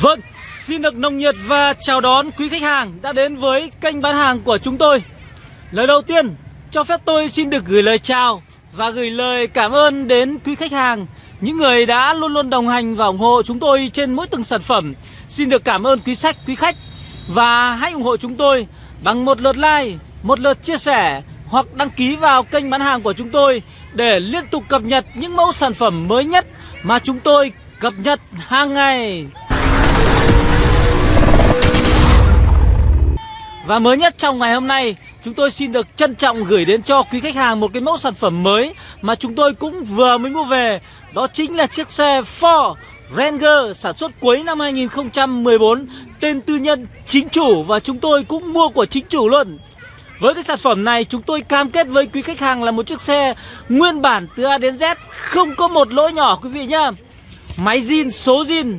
Vâng, xin được nồng nhiệt và chào đón quý khách hàng đã đến với kênh bán hàng của chúng tôi. Lời đầu tiên, cho phép tôi xin được gửi lời chào và gửi lời cảm ơn đến quý khách hàng Những người đã luôn luôn đồng hành và ủng hộ chúng tôi trên mỗi từng sản phẩm. Xin được cảm ơn quý sách, quý khách Và hãy ủng hộ chúng tôi bằng một lượt like, một lượt chia sẻ Hoặc đăng ký vào kênh bán hàng của chúng tôi Để liên tục cập nhật những mẫu sản phẩm mới nhất mà chúng tôi cập nhật hàng ngày. Và mới nhất trong ngày hôm nay, Chúng tôi xin được trân trọng gửi đến cho quý khách hàng một cái mẫu sản phẩm mới Mà chúng tôi cũng vừa mới mua về. Đó chính là chiếc xe Ford Ranger sản xuất cuối năm 2014 Tên tư nhân chính chủ và chúng tôi cũng mua của chính chủ luôn với cái sản phẩm này chúng tôi cam kết với quý khách hàng là một chiếc xe nguyên bản từ A đến Z Không có một lỗi nhỏ quý vị nhá. Máy zin, số zin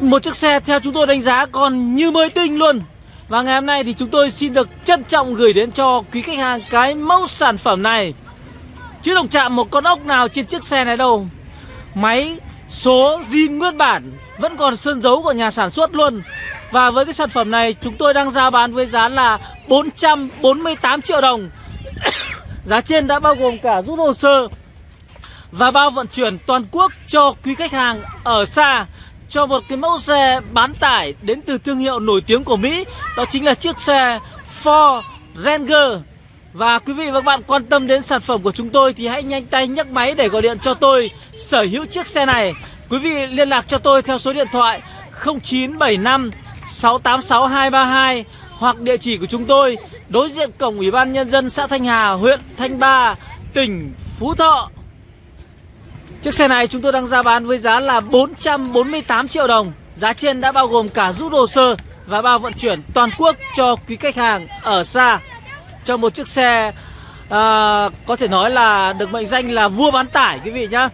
Một chiếc xe theo chúng tôi đánh giá còn như mới tinh luôn. Và ngày hôm nay thì chúng tôi xin được trân trọng gửi đến cho quý khách hàng cái mẫu sản phẩm này. Chưa động chạm một con ốc nào trên chiếc xe này đâu. Máy số zin nguyên bản. Vẫn còn sơn dấu của nhà sản xuất luôn. Và với cái sản phẩm này, chúng tôi đang ra bán với giá là 448 triệu đồng. Giá trên đã bao gồm cả rút hồ sơ Và bao vận chuyển toàn quốc cho quý khách hàng ở xa, cho một cái mẫu xe bán tải đến từ thương hiệu nổi tiếng của Mỹ, Đó chính là chiếc xe Ford Ranger. Và quý vị và các bạn quan tâm đến sản phẩm của chúng tôi thì hãy nhanh tay nhấc máy để gọi điện cho tôi sở hữu chiếc xe này. Quý vị liên lạc cho tôi theo số điện thoại 0975 686 232 hoặc địa chỉ của chúng tôi đối diện cổng Ủy ban Nhân dân xã Thanh Hà, huyện Thanh Ba, tỉnh Phú Thọ. Chiếc xe này chúng tôi đang ra bán với giá là 448 triệu đồng. Giá trên đã bao gồm cả rút hồ sơ và bao vận chuyển toàn quốc cho quý khách hàng ở xa. Cho một chiếc xe à, có thể nói là được mệnh danh là vua bán tải quý vị nhá.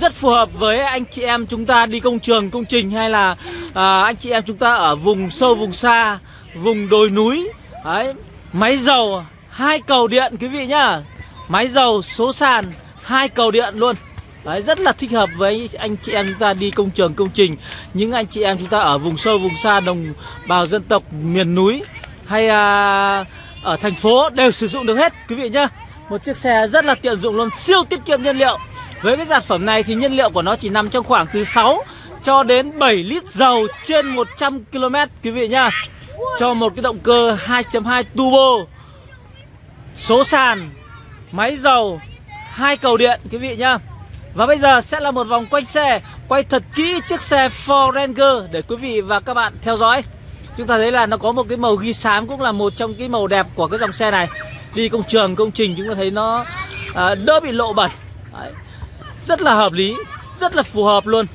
Rất phù hợp với anh chị em chúng ta đi công trường, công trình hay là à, anh chị em chúng ta ở vùng sâu, vùng xa, vùng đồi núi. Đấy, Máy dầu, hai cầu điện quý vị nhá. Máy dầu, số sàn, hai cầu điện luôn. Đấy, rất là thích hợp với anh chị em chúng ta đi công trường công trình. Những anh chị em chúng ta ở vùng sâu vùng xa đồng bào dân tộc miền núi Hay à, ở thành phố đều sử dụng được hết quý vị nhá. Một chiếc xe rất là tiện dụng luôn, siêu tiết kiệm nhiên liệu. Với cái sản phẩm này thì nhiên liệu của nó chỉ nằm trong khoảng từ 6 cho đến 7 lít dầu trên 100 km quý vị nhá. Cho một cái động cơ 2.2 turbo. Số sàn Máy dầu hai cầu điện quý vị nhá. Và bây giờ sẽ là một vòng quanh xe Quay thật kỹ chiếc xe Ford Ranger Để quý vị và các bạn theo dõi. Chúng ta thấy là nó có một cái màu ghi xám Cũng là một trong cái màu đẹp của cái dòng xe này. Đi công trường, công trình chúng ta thấy nó à, đỡ bị lộ bẩn. Đấy. Rất là hợp lý Rất là phù hợp luôn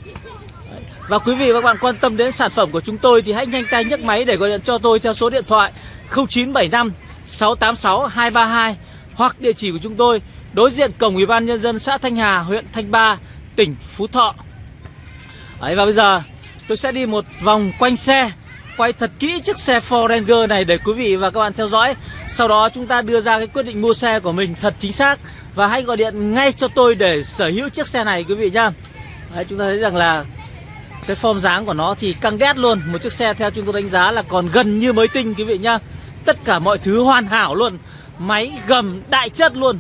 Và quý vị và các bạn quan tâm đến sản phẩm của chúng tôi Thì hãy nhanh tay nhấc máy để gọi điện cho tôi Theo số điện thoại 0975 686 232 Hoặc địa chỉ của chúng tôi đối diện cổng ủy ban nhân dân xã Thanh Hà, huyện Thanh Ba, tỉnh Phú Thọ. Đấy và bây giờ tôi sẽ đi một vòng quanh xe, quay thật kỹ chiếc xe Ford Ranger này để quý vị và các bạn theo dõi. Sau đó chúng ta đưa ra cái quyết định mua xe của mình thật chính xác và hãy gọi điện ngay cho tôi để sở hữu chiếc xe này quý vị nhá. Đấy chúng ta thấy rằng là cái form dáng của nó thì căng đét luôn, một chiếc xe theo chúng tôi đánh giá là còn gần như mới tinh quý vị nhá. Tất cả mọi thứ hoàn hảo luôn, máy gầm đại chất luôn.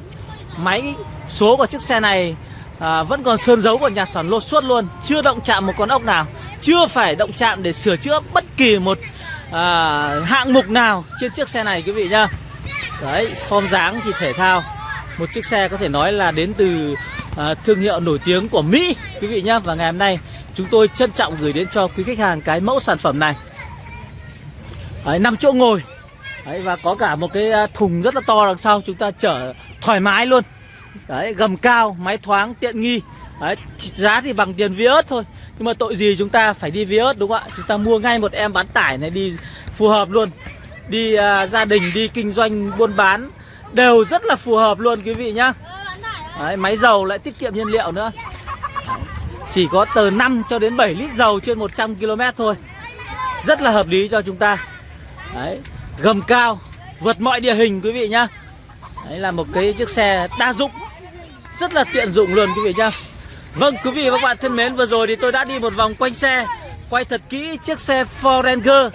Máy số của chiếc xe này à, vẫn còn sơn dấu của nhà sản lột suốt luôn. Chưa động chạm một con ốc nào. Chưa phải động chạm để sửa chữa bất kỳ một à, hạng mục nào trên chiếc xe này quý vị nhá. Đấy, form dáng thì thể thao. Một chiếc xe có thể nói là đến từ à, thương hiệu nổi tiếng của Mỹ Quý vị nhá. Và ngày hôm nay chúng tôi trân trọng gửi đến cho quý khách hàng cái mẫu sản phẩm này. Đấy, 5 chỗ ngồi. Đấy, và có cả một cái à, thùng rất là to đằng sau chúng ta chở thoải mái luôn. Đấy, gầm cao, máy thoáng, tiện nghi. Đấy, giá thì bằng tiền Vios thôi. Nhưng mà tội gì chúng ta phải đi Vios đúng không ạ? Chúng ta mua ngay một em bán tải này đi phù hợp luôn. Đi à, gia đình, đi kinh doanh, buôn bán. Đều rất là phù hợp luôn quý vị nhá. Đấy, máy dầu lại tiết kiệm nhiên liệu nữa. Chỉ có từ 5 cho đến 7 lít dầu trên 100 km thôi. Rất là hợp lý cho chúng ta. Đấy, gầm cao vượt mọi địa hình quý vị nhá. Đấy là một cái chiếc xe đa dụng. Rất là tiện dụng luôn quý vị nhá. Vâng quý vị và các bạn thân mến Vừa rồi thì tôi đã đi một vòng quanh xe Quay thật kỹ chiếc xe Ford Ranger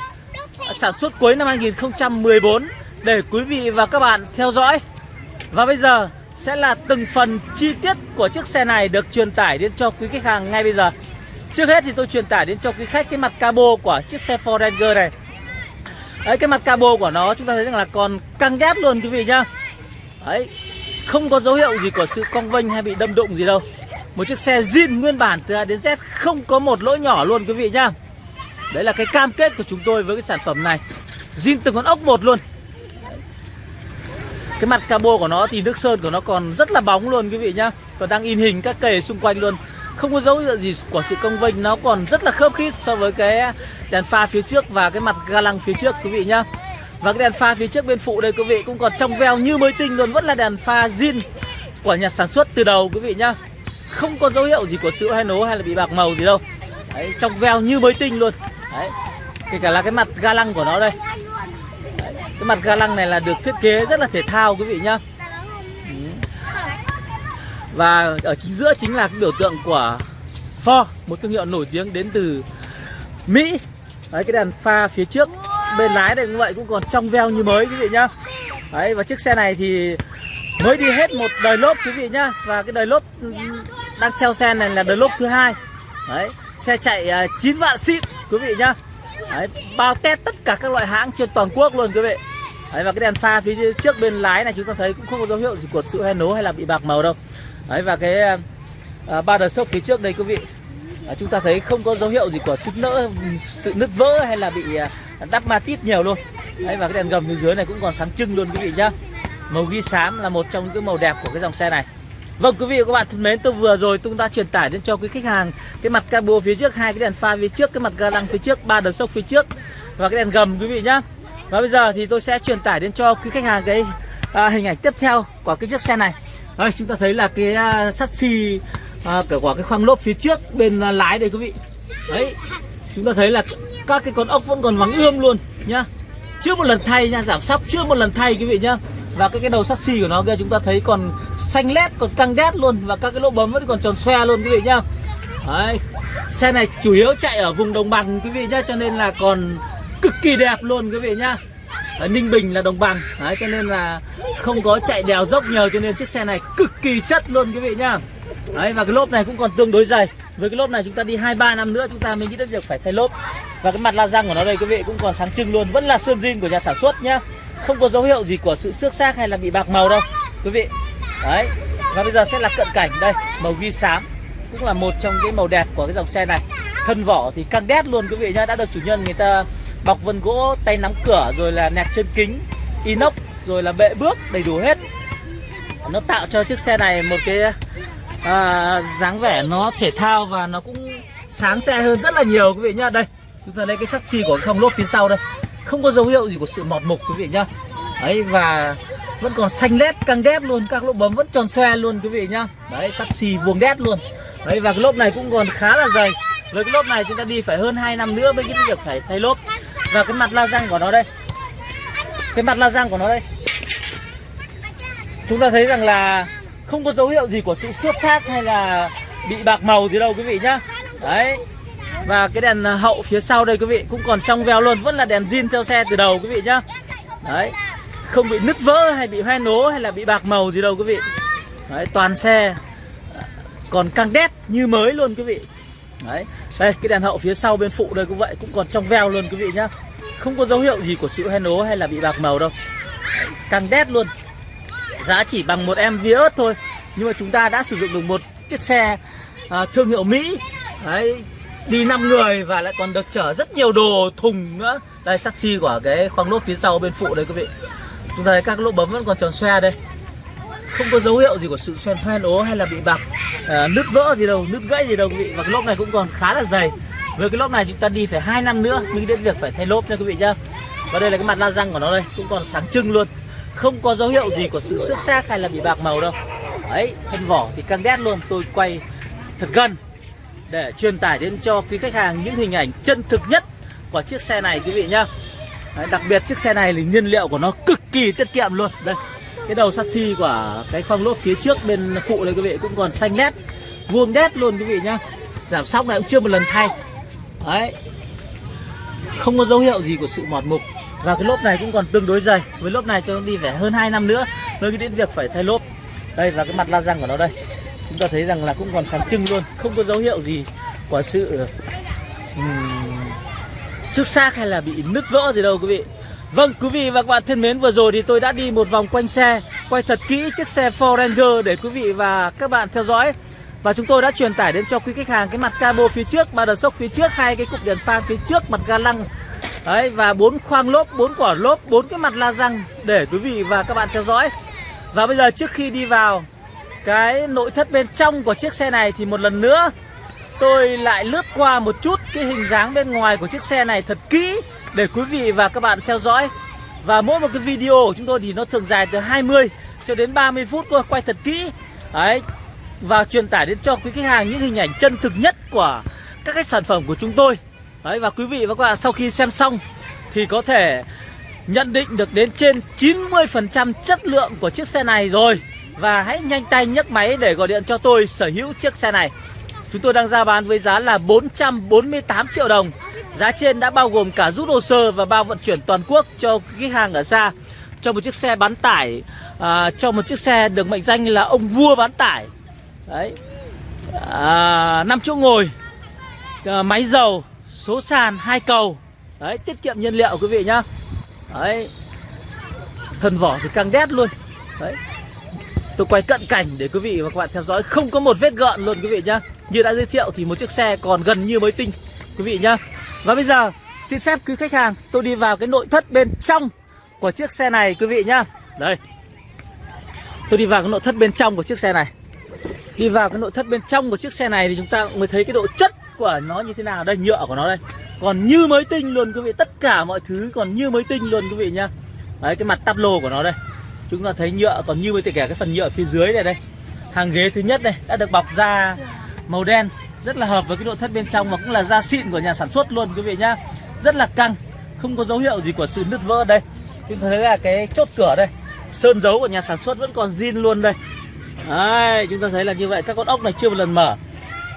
Sản xuất cuối năm 2014 để quý vị và các bạn theo dõi. Và bây giờ sẽ là từng phần chi tiết của chiếc xe này được truyền tải đến cho quý khách hàng ngay bây giờ. Trước hết thì tôi truyền tải đến cho quý khách cái mặt cabo của chiếc xe Ford Ranger này. Đấy, cái mặt cabo của nó chúng ta thấy rằng là còn căng đét luôn quý vị nhá. Đấy, Không có dấu hiệu gì của sự cong vênh hay bị đâm đụng gì đâu. Một chiếc xe zin nguyên bản từ A đến Z Không có một lỗi nhỏ luôn quý vị nhá. Đấy là cái cam kết của chúng tôi với cái sản phẩm này. Zin từng con ốc một luôn. Cái mặt cabo của nó thì nước sơn của nó còn rất là bóng luôn quý vị nhá. Còn đang in hình các kề xung quanh luôn. Không có dấu hiệu gì của sự cong vênh Nó còn rất là khớp khít so với cái đèn pha phía trước và cái mặt ga lăng phía trước quý vị nhá. Và cái đèn pha phía trước bên phụ đây quý vị cũng còn trong veo như mới tinh luôn Vẫn là đèn pha zin của nhà sản xuất từ đầu quý vị nhá. Không có dấu hiệu gì của sữa hay nố hay là bị bạc màu gì đâu. Đấy, trong veo như mới tinh luôn. Đấy, kể cả là cái mặt ga lăng của nó đây cái mặt ga lăng này là được thiết kế rất là thể thao, quý vị nhá. Ừ. Và ở chính giữa chính là cái biểu tượng của Ford, Một thương hiệu nổi tiếng đến từ Mỹ. Đấy, cái đèn pha phía trước, bên lái này cũng vậy, cũng còn trong veo như mới, quý vị nhá. Đấy, và chiếc xe này thì mới đi hết một đời lốp, quý vị nhá. Và cái đời lốp đang theo xe này là đời lốp thứ hai. Đấy, xe chạy à, 9 vạn xịn, quý vị nhá đấy, bao test tất cả các loại hãng trên toàn quốc luôn quý vị. Đấy và cái đèn pha phía trước bên lái này chúng ta thấy cũng không có dấu hiệu gì của sự hay nố hay là bị bạc màu đâu. Đấy và cái à, ba đờ sốc phía trước đây quý vị. À, chúng ta thấy không có dấu hiệu gì của sức nỡ sự nứt vỡ hay là bị à, đắp ma tít nhiều luôn. Đấy và cái đèn gầm phía dưới này cũng còn sáng trưng luôn quý vị nhá. Màu ghi xám là một trong những cái màu đẹp của cái dòng xe này. Vâng quý vị và các bạn thân mến tôi vừa rồi tôi đã truyền tải đến cho quý khách hàng cái mặt cabo phía trước hai cái đèn pha phía trước cái mặt ga lăng phía trước ba đợt sốc phía trước và cái đèn gầm quý vị nhá. Và bây giờ thì tôi sẽ truyền tải đến cho quý khách hàng cái à, hình ảnh tiếp theo của cái chiếc xe này. Đây chúng ta thấy là cái à, sắt xi à, cả quả cái khoang lốp phía trước bên à, lái đây quý vị. Đấy chúng ta thấy là các cái con ốc vẫn còn vắng ươm luôn nhá. Chưa một lần thay nha giảm sóc chưa một lần thay quý vị nhá và cái cái đầu sắt xi của nó kia chúng ta thấy còn xanh lét còn căng đét luôn. Và các cái lỗ bấm vẫn còn tròn xoe luôn quý vị nhá. Đấy. Xe này chủ yếu chạy ở vùng đồng bằng quý vị nhá cho nên là còn cực kỳ đẹp luôn quý vị nhá. Ở Ninh Bình là đồng bằng. Đấy, cho nên là không có chạy đèo dốc nhiều cho nên chiếc xe này cực kỳ chất luôn quý vị nhá. Đấy và cái lốp này cũng còn tương đối dày. Với cái lốp này chúng ta đi hai ba năm nữa chúng ta mới nghĩ đến việc phải thay lốp. Và cái mặt la răng của nó đây quý vị cũng còn sáng trưng luôn. Vẫn là sơn zin của nhà sản xuất nhá không có dấu hiệu gì của sự xước xác hay là bị bạc màu đâu quý vị. Đấy và bây giờ sẽ là cận cảnh đây màu ghi xám cũng là một trong cái màu đẹp của cái dòng xe này. Thân vỏ thì căng đét luôn quý vị nhá đã được chủ nhân người ta bọc vân gỗ tay nắm cửa rồi là nẹp chân kính inox rồi là bệ bước đầy đủ hết. Nó tạo cho chiếc xe này một cái à, dáng vẻ nó thể thao và nó cũng sáng xe hơn rất là nhiều quý vị nhá. Đây chúng ta lấy cái sắt xi của cái không lốp phía sau đây không có dấu hiệu gì của sự mọt mục, quý vị nhá. Đấy, và vẫn còn xanh lét, căng đét luôn. Các lỗ bấm vẫn tròn xoe luôn, quý vị nhá. Đấy sắt xi vuông đét luôn. Đấy, và cái lốp này cũng còn khá là dày. Với cái lốp này chúng ta đi phải hơn 2 năm nữa mới cái việc phải thay lốp. Và cái mặt la răng của nó đây. Cái mặt la răng của nó đây. Chúng ta thấy rằng là không có dấu hiệu gì của sự xước xác hay là bị bạc màu gì đâu, quý vị nhá. Đấy và cái đèn ờ, hậu phía sau đây quý vị cũng còn trong veo luôn vẫn là đèn zin theo xe từ đầu quý vị nhá. Đấy. Không bị nứt vỡ hay bị hoen nố hay là bị bạc màu gì đâu quý vị. Đấy toàn xe ờ, còn căng đét như mới luôn quý vị. Đấy. Đây cái đèn hậu phía sau bên phụ đây cũng vậy cũng còn trong veo luôn quý vị nhá. Không có dấu hiệu gì của sự hoen nố hay là bị bạc màu đâu. Đấy, căng đét luôn. Giá chỉ bằng một em Vios thôi. Nhưng mà chúng ta đã sử dụng được một chiếc xe à, thương hiệu Mỹ. Đấy đi 5 người và lại còn được chở rất nhiều đồ thùng nữa. Đây sắt của cái khoang lốp phía sau bên phụ đây quý vị. Chúng ta thấy các lỗ bấm vẫn còn tròn xoe đây. Không có dấu hiệu gì của sự xoen hoen ố hay là bị bạc à, nứt vỡ gì đâu nứt gãy gì đâu quý vị. Và cái lốp này cũng còn khá là dày. Với cái lốp này chúng ta đi phải hai năm nữa mới đến việc phải thay lốp nha quý vị nhá. Và đây là cái mặt la răng của nó đây cũng còn sáng trưng luôn. Không có dấu hiệu gì của sự xước xác hay là bị bạc màu đâu. Đấy thân vỏ thì căng đét luôn tôi quay thật gần để truyền tải đến cho quý khách hàng những hình ảnh chân thực nhất của chiếc xe này quý vị nhá. Đấy, đặc biệt chiếc xe này thì nhiên liệu của nó cực kỳ tiết kiệm luôn. Đây cái đầu sắt xi của cái khoang lốp phía trước bên phụ này quý vị cũng còn xanh lét vuông đét luôn quý vị nhá. Giảm sóc này cũng chưa một lần thay. Đấy không có dấu hiệu gì của sự mọt mục. Và cái lốp này cũng còn tương đối dày. Với lốp này cho nó đi phải hơn 2 năm nữa mới đến việc phải thay lốp. Đây và cái mặt la răng của nó đây chúng ta thấy rằng là cũng còn sáng trưng luôn không có dấu hiệu gì của sự um, xước xác hay là bị nứt vỡ gì đâu quý vị. Vâng quý vị và các bạn thân mến vừa rồi thì tôi đã đi một vòng quanh xe Quay thật kỹ chiếc xe Ford Ranger để quý vị và các bạn theo dõi. Và chúng tôi đã truyền tải đến cho quý khách hàng cái mặt cabo phía trước, ba đợt sốc phía trước, hai cái cụm đèn pha phía trước, mặt ga lăng. Đấy và bốn khoang lốp, bốn quả lốp, bốn cái mặt la răng để quý vị và các bạn theo dõi. Và bây giờ trước khi đi vào cái nội thất bên trong của chiếc xe này thì một lần nữa tôi lại lướt qua một chút cái hình dáng bên ngoài của chiếc xe này thật kỹ để quý vị và các bạn theo dõi. Và mỗi một cái video của chúng tôi thì nó thường dài từ 20 cho đến 30 phút thôi, quay thật kỹ. Đấy. Và truyền tải đến cho quý khách hàng những hình ảnh chân thực nhất của các cái sản phẩm của chúng tôi. Đấy và quý vị và các bạn sau khi xem xong thì có thể nhận định được đến trên 90% chất lượng của chiếc xe này rồi. Và hãy nhanh tay nhấc máy để gọi điện cho tôi sở hữu chiếc xe này. Chúng tôi đang ra bán với giá là 448 triệu đồng. Giá trên đã bao gồm cả rút hồ sơ và bao vận chuyển toàn quốc cho khách hàng ở xa. Cho một chiếc xe bán tải à, Cho một chiếc xe được mệnh danh là ông vua bán tải. Đấy. À, 5 chỗ ngồi à, Máy dầu Số sàn hai cầu. Đấy tiết kiệm nhiên liệu quý vị nhá. Đấy. Thân vỏ thì căng đét luôn. Đấy. Tôi quay cận cảnh để quý vị và các bạn theo dõi. Không có một vết gợn luôn quý vị nhá. Như đã giới thiệu thì một chiếc xe còn gần như mới tinh, Quý vị nhá. Và bây giờ, xin phép quý khách hàng, Tôi đi vào cái nội thất bên trong của chiếc xe này quý vị nhá. Đây. Tôi đi vào cái nội thất bên trong của chiếc xe này. Đi vào cái nội thất bên trong của chiếc xe này Thì chúng ta mới thấy cái độ chất của nó như thế nào. Đây, nhựa của nó đây. Còn như mới tinh luôn quý vị. Tất cả mọi thứ còn như mới tinh luôn quý vị nhá. Đấy, cái mặt tắp lô của nó đây. Chúng ta thấy nhựa còn như với kể cả cái phần nhựa phía dưới này đây. Hàng ghế thứ nhất này đã được bọc da màu đen. Rất là hợp với cái nội thất bên trong và cũng là da xịn của nhà sản xuất luôn quý vị nhá. Rất là căng Không có dấu hiệu gì của sự nứt vỡ đây. Chúng ta thấy là cái chốt cửa đây Sơn dấu của nhà sản xuất vẫn còn zin luôn đây. Đấy, chúng ta thấy là như vậy Các con ốc này chưa một lần mở.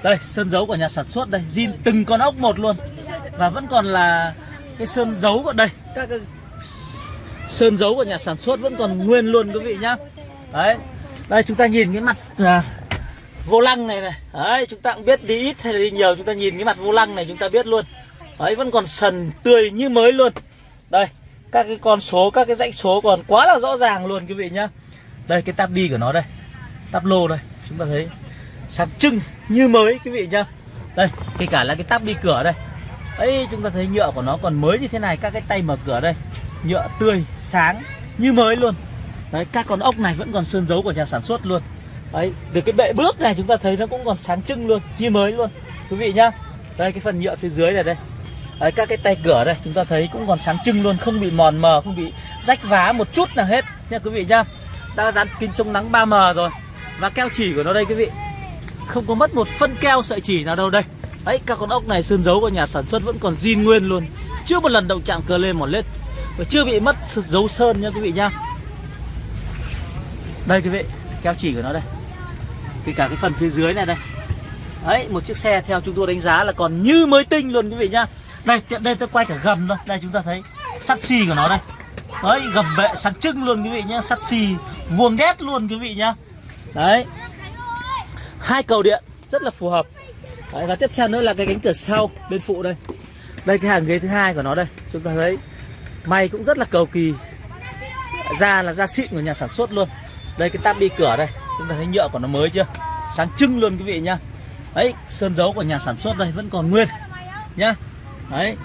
Đây, sơn dấu của nhà sản xuất đây zin từng con ốc một luôn. Và vẫn còn là cái sơn dấu ở đây. Các sơn dấu của nhà sản xuất vẫn còn nguyên luôn quý vị nhá. Đấy đây chúng ta nhìn cái mặt à, vô lăng này này. Đấy chúng ta cũng biết đi ít hay đi nhiều chúng ta nhìn cái mặt vô lăng này chúng ta biết luôn. Đấy vẫn còn sần tươi như mới luôn. Đây các cái con số các cái dãy số còn quá là rõ ràng luôn quý vị nhá. Đây cái tab đi của nó đây tab lô đây chúng ta thấy sáng trưng như mới quý vị nhá. Đây kể cả là cái tab đi cửa đây. Ấy chúng ta thấy nhựa của nó còn mới như thế này các cái tay mở cửa đây nhựa tươi sáng như mới luôn. Đấy các con ốc này vẫn còn sơn dấu của nhà sản xuất luôn. Đấy từ cái bệ bước này chúng ta thấy nó cũng còn sáng trưng luôn như mới luôn. Quý vị nhá. Đây cái phần nhựa phía dưới này đây. Đấy, các cái tay cửa đây chúng ta thấy cũng còn sáng trưng luôn không bị mòn mờ không bị rách vá một chút nào hết nha quý vị nhá. Đã dán kính chống nắng 3M rồi và keo chỉ của nó đây quý vị. Không có mất một phân keo sợi chỉ nào đâu đây. Đấy các con ốc này sơn dấu của nhà sản xuất vẫn còn zin nguyên luôn. Chưa một lần động chạm cờ lên một lết và chưa bị mất dấu sơn nha quý vị nhá. Đây quý vị keo chỉ của nó đây. Thì cả cái phần phía dưới này đây. Đấy một chiếc xe theo chúng tôi đánh giá là còn như mới tinh luôn quý vị nhá. Đây tiện đây tôi quay cả gầm thôi. Đây chúng ta thấy sắt xi của nó đây. Đấy gầm bệ sáng trưng luôn quý vị nhá. Sắt xi vuông đét luôn quý vị nhá. Đấy. Hai cầu điện rất là phù hợp. Đấy, và tiếp theo nữa là cái cánh cửa sau bên phụ đây. Đây cái hàng ghế thứ hai của nó đây. Chúng ta thấy. May cũng rất là cầu kỳ. Da là da xịn của nhà sản xuất luôn. Đây, cái tab đi cửa đây, Chúng ta thấy nhựa của nó mới chưa? Sáng trưng luôn quý vị nhá. Đấy, sơn dấu của nhà sản xuất đây vẫn còn nguyên Nhá. Đấy,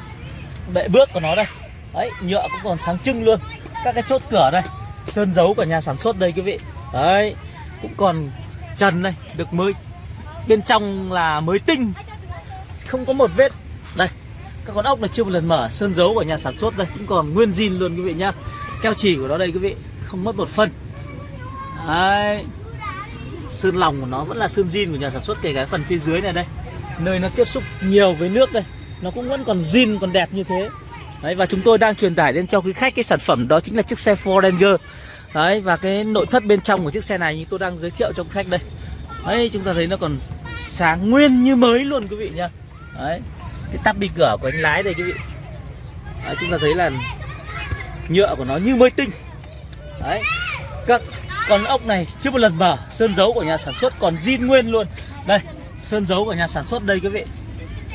Bệ bước của nó đây. Đấy, nhựa cũng còn sáng trưng luôn. Các cái chốt cửa đây, Sơn dấu của nhà sản xuất đây quý vị. Đấy, Cũng còn trần đây, Được mới. Bên trong là mới tinh. Không có một vết. Đây các con ốc này chưa một lần mở sơn dấu của nhà sản xuất đây cũng còn nguyên zin luôn quý vị nhá. Keo chỉ của nó đây quý vị không mất một phân. Đấy. Sơn lòng của nó vẫn là sơn zin của nhà sản xuất kể cả phần phía dưới này đây. Nơi nó tiếp xúc nhiều với nước đây nó cũng vẫn còn zin còn đẹp như thế. Đấy, và chúng tôi đang truyền tải đến cho quý khách cái sản phẩm đó chính là chiếc xe Ford Ranger. Đấy, và cái nội thất bên trong của chiếc xe này như tôi đang giới thiệu cho quý khách đây. Đấy, chúng ta thấy nó còn sáng nguyên như mới luôn quý vị nha Đấy, cái tắp đi cửa của anh lái đây quý vị. Đấy, chúng ta thấy là nhựa của nó như mới tinh. Đấy, các con ốc này chưa một lần mở Sơn dấu của nhà sản xuất còn zin nguyên luôn. Đây, sơn dấu của nhà sản xuất đây quý vị.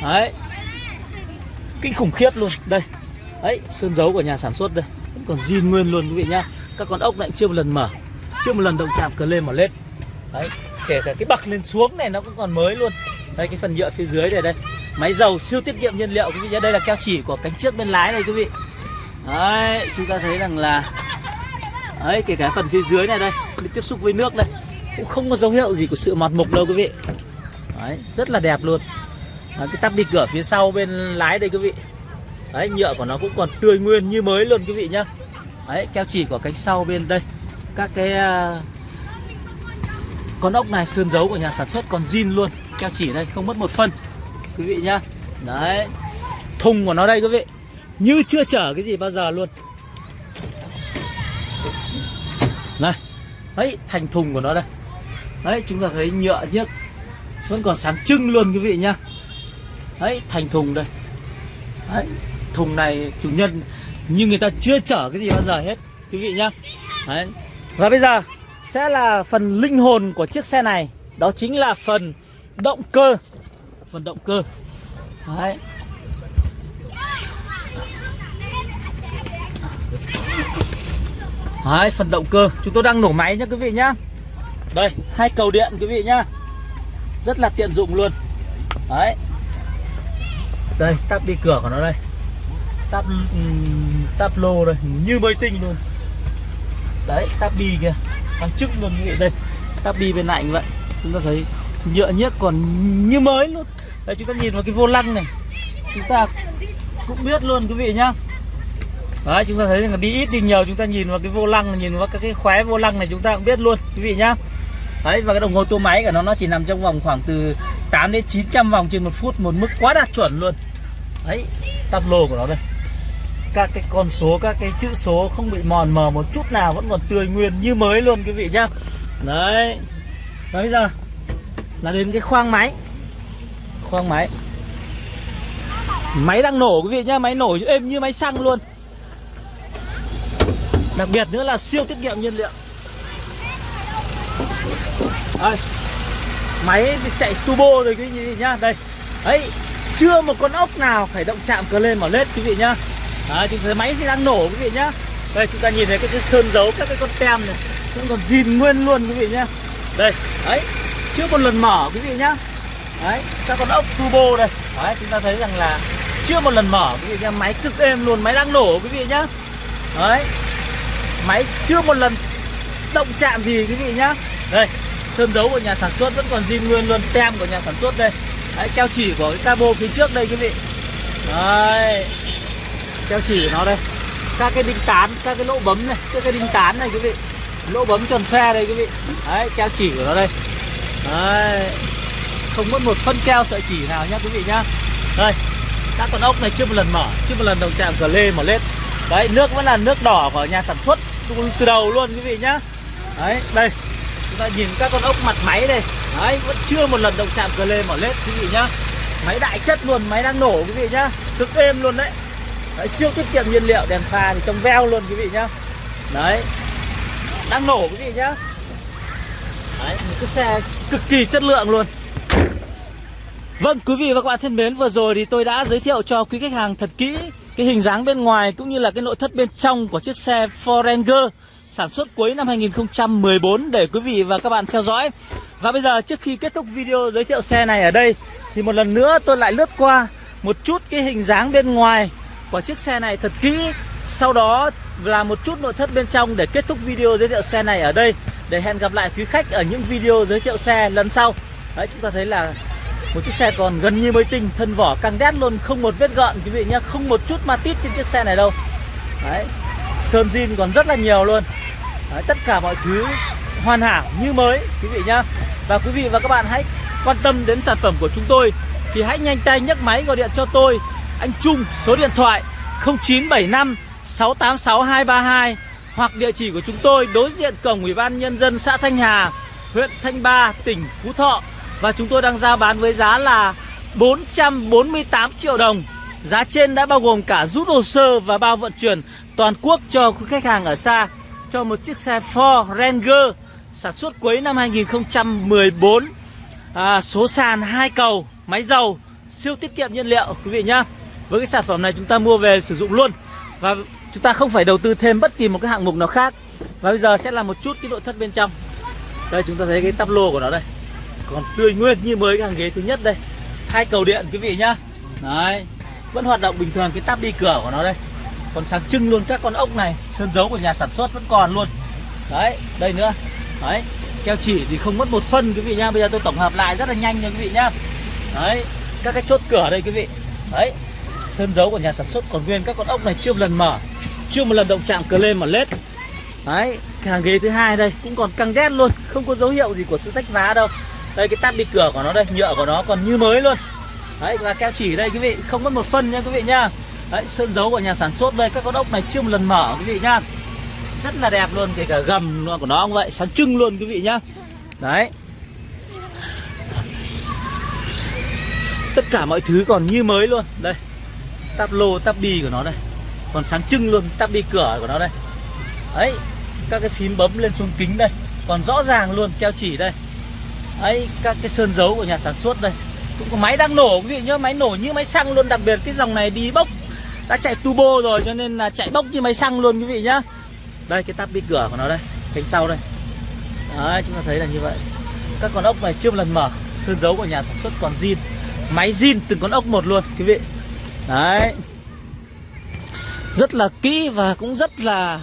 Đấy Kinh khủng khiếp luôn. Đây Đấy, sơn dấu của nhà sản xuất đây Vẫn còn zin nguyên luôn quý vị nhá. Các con ốc này chưa một lần mở Chưa một lần động chạm cờ lên mà lên. Đấy, kể cả cái bậc lên xuống này nó cũng còn mới luôn. Đây cái phần nhựa phía dưới này đây. Máy dầu siêu tiết kiệm nhiên liệu. Quý vị nhé Đây là keo chỉ của cánh trước bên lái này quý vị. Đấy, chúng ta thấy rằng là Đấy, kể cả phần phía dưới này đây Đi tiếp xúc với nước đây Cũng không có dấu hiệu gì của sự mọt mục đâu quý vị. Đấy, rất là đẹp luôn. Đấy, Cái tắp đi cửa phía sau bên lái đây quý vị. Đấy, nhựa của nó cũng còn tươi nguyên như mới luôn quý vị nhá. Đấy, keo chỉ của cánh sau bên đây. Các cái à, con ốc này sơn dấu của nhà sản xuất còn zin luôn. Keo chỉ đây không mất một phân. Quý vị nhá. Đấy. Thùng của nó đây quý vị. Như chưa chở cái gì bao giờ luôn. Này. Đấy, thành thùng của nó đây. Đấy, chúng ta thấy nhựa nhiếc Vẫn còn sáng trưng luôn quý vị nhá. Đấy, thành thùng đây. Đấy, thùng này chủ nhân, như người ta chưa chở cái gì bao giờ hết, quý vị nhá. Đấy. và bây giờ sẽ là phần linh hồn của chiếc xe này. Đó chính là phần động cơ phần động cơ. Đấy. Đấy, phần động cơ. Chúng tôi đang nổ máy nhá quý vị nhá. Đây hai cầu điện quý vị nhá. Rất là tiện dụng luôn. Đấy. Đây tắp đi cửa của nó đây. Tắp tắp lô đây. Như mới tinh luôn. Đấy tắp đi kìa. Sáng trưng luôn quý vị. Đây tắp đi bên lạnh vậy. Chúng ta thấy nhựa nhiếc còn như mới luôn đây, chúng ta nhìn vào cái vô lăng này. Chúng ta cũng biết luôn, quý vị nhá. Đấy, chúng ta thấy là đi ít đi nhiều, chúng ta nhìn vào cái vô lăng, nhìn vào các cái khóe vô lăng này, chúng ta cũng biết luôn, quý vị nhá. Đấy, và cái đồng hồ tua máy của nó nó chỉ nằm trong vòng khoảng từ 8 đến 900 vòng trên một phút, một mức quá đạt chuẩn luôn. Đấy, tắp lô của nó đây. Các cái con số, các cái chữ số không bị mòn mờ một chút nào, vẫn còn tươi nguyên như mới luôn, quý vị nhá. Đấy. Và bây giờ là đến cái khoang máy khoang máy. Máy đang nổ quý vị nhá. Máy nổ êm như máy xăng luôn. Đặc biệt nữa là siêu tiết kiệm nhiên liệu. Đây. Máy chạy turbo rồi quý vị nhá. Đây. Đấy chưa một con ốc nào phải động chạm cờ lên mở lết quý vị nhá. Đấy, chúng thấy máy thì đang nổ quý vị nhá. Đây chúng ta nhìn thấy cái, cái sơn dấu các cái con tem này. Vẫn còn zin nguyên luôn quý vị nhá. Đây. Đấy. Chưa một lần mở quý vị nhá đấy các con ốc turbo đây. Đấy, chúng ta thấy rằng là chưa một lần mở. Quý vị nhá máy cực êm luôn, máy đang nổ, quý vị nhá. Đấy, máy chưa một lần động chạm gì, quý vị nhá. Đây, sơn dấu của nhà sản xuất vẫn còn zin nguyên luôn, tem của nhà sản xuất đây. Đấy, keo chỉ của cái cabo phía trước đây, quý vị. Đấy, keo chỉ của nó đây. Các cái đinh tán, các cái lỗ bấm này, các cái đinh tán này, quý vị. Lỗ bấm tròn xe đây, quý vị. Đấy, keo chỉ của nó đây. Đấy không mất một phân keo sợi chỉ nào nhá quý vị nhá. Đây các con ốc này chưa một lần mở chưa một lần đồng chạm cờ lê mở lên đấy nước vẫn là nước đỏ của nhà sản xuất từ đầu luôn quý vị nhá. Đấy đây chúng ta nhìn các con ốc mặt máy đây. Đấy vẫn chưa một lần đồng chạm cờ lê mở lên quý vị nhá. Máy đại chất luôn máy đang nổ quý vị nhá. Cực êm luôn đấy. Đấy, siêu tiết kiệm nhiên liệu đèn pha thì trong veo luôn quý vị nhá. Đấy đang nổ quý vị nhá. Đấy một cái xe cực kỳ chất lượng luôn vâng quý vị và các bạn thân mến, vừa rồi thì tôi đã giới thiệu cho quý khách hàng thật kỹ cái hình dáng bên ngoài cũng như là cái nội thất bên trong của chiếc xe Forenger sản xuất cuối năm 2014 để quý vị và các bạn theo dõi. Và bây giờ trước khi kết thúc video giới thiệu xe này ở đây, thì một lần nữa tôi lại lướt qua một chút cái hình dáng bên ngoài của chiếc xe này thật kỹ. Sau đó là một chút nội thất bên trong để kết thúc video giới thiệu xe này ở đây. Để hẹn gặp lại quý khách ở những video giới thiệu xe lần sau. Đấy, chúng ta thấy là một chiếc xe còn gần như mới tinh Thân vỏ căng đét luôn không một vết gợn quý vị nhé Không một chút ma tít trên chiếc xe này đâu. Đấy Sơn zin còn rất là nhiều luôn. Đấy, Tất cả mọi thứ hoàn hảo như mới quý vị nhá. Và quý vị và các bạn hãy quan tâm đến sản phẩm của chúng tôi Thì hãy nhanh tay nhấc máy gọi điện cho tôi. Anh Trung số điện thoại 0975 686 232 hoặc địa chỉ của chúng tôi đối diện cổng Ủy ban nhân dân xã Thanh Hà, huyện Thanh Ba, tỉnh Phú Thọ và chúng tôi đang giao bán với giá là 448 triệu đồng. Giá trên đã bao gồm cả rút hồ sơ và bao vận chuyển toàn quốc cho quý khách hàng ở xa. Cho một chiếc xe Ford Ranger sản xuất cuối năm 2014 à, số sàn hai cầu máy dầu siêu tiết kiệm nhiên liệu quý vị nhá. Với cái sản phẩm này chúng ta mua về sử dụng luôn. Và chúng ta không phải đầu tư thêm bất kỳ một cái hạng mục nào khác. Và bây giờ sẽ là một chút cái nội thất bên trong. Đây chúng ta thấy cái tắp lô của nó đây còn tươi nguyên như mới cái hàng ghế thứ nhất đây. Hai cầu điện, quý vị nhá. Đấy, vẫn hoạt động bình thường cái tắp đi cửa của nó đây. Còn sáng trưng luôn các con ốc này, sơn dấu của nhà sản xuất vẫn còn luôn. Đấy, đây nữa. Đấy, keo chỉ thì không mất một phân, quý vị nhá. Bây giờ tôi tổng hợp lại rất là nhanh nha, quý vị nhá. Đấy, các cái chốt cửa đây, quý vị. Đấy, sơn dấu của nhà sản xuất còn nguyên các con ốc này chưa một lần mở, chưa một lần động chạm cờ lên mà lết. Đấy, cái hàng ghế thứ hai đây cũng còn căng đét luôn, không có dấu hiệu gì của sự rách vá đâu đây, cái tắp đi cửa của nó đây, nhựa của nó còn như mới luôn. Đấy và keo chỉ đây, quý vị. Không mất một phân nha quý vị nha đấy, sơn dấu của nhà sản xuất đây, các con ốc này chưa một lần mở, quý vị nhá. Rất là đẹp luôn, kể cả gầm của nó cũng vậy, sáng trưng luôn, quý vị nhá. Đấy. Tất cả mọi thứ còn như mới luôn. Đây tắp lô tắp đi của nó đây. Còn sáng trưng luôn tắp đi cửa của nó đây. Đấy, các cái phím bấm lên xuống kính đây. Còn rõ ràng luôn, keo chỉ đây ấy, các cái sơn dấu của nhà sản xuất đây. Cũng có máy đang nổ quý vị nhớ máy nổ như máy xăng luôn. Đặc biệt cái dòng này đi bốc, đã chạy turbo rồi, cho nên là chạy bốc như máy xăng luôn quý vị nhá. Đây, cái tắp bi cửa của nó đây, cánh sau đây. Đấy, chúng ta thấy là như vậy. Các con ốc này chưa một lần mở, sơn dấu của nhà sản xuất còn zin. Máy zin từng con ốc một luôn quý vị. Đấy. Rất là kỹ và cũng rất là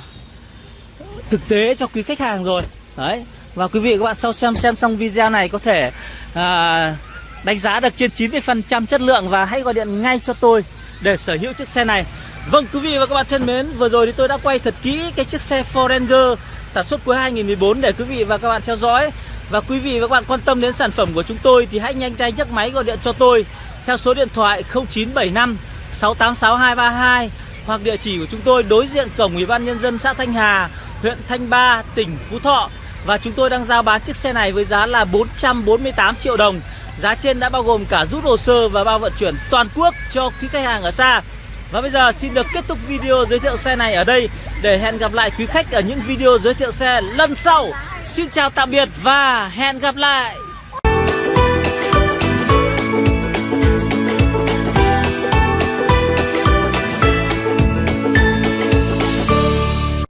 thực tế cho quý khách hàng rồi. Đấy và quý vị các bạn sau xem xem xong video này có thể à, đánh giá được trên 90% chất lượng và hãy gọi điện ngay cho tôi để sở hữu chiếc xe này. Vâng quý vị và các bạn thân mến Vừa rồi thì tôi đã quay thật kỹ cái chiếc xe Forenger Sản xuất cuối 2014 để quý vị và các bạn theo dõi. Và quý vị và các bạn quan tâm đến sản phẩm của chúng tôi Thì hãy nhanh tay nhấc máy gọi điện cho tôi Theo số điện thoại 0975 686 232 Hoặc địa chỉ của chúng tôi đối diện cổng Ủy ban Nhân dân xã Thanh Hà Huyện Thanh Ba, tỉnh Phú Thọ. Và chúng tôi đang giao bán chiếc xe này với giá là 448 triệu đồng. Giá trên đã bao gồm cả rút hồ sơ và bao vận chuyển toàn quốc cho quý khách hàng ở xa. Và bây giờ xin được kết thúc video giới thiệu xe này ở đây Để hẹn gặp lại quý khách ở những video giới thiệu xe lần sau. Xin chào tạm biệt và hẹn gặp lại!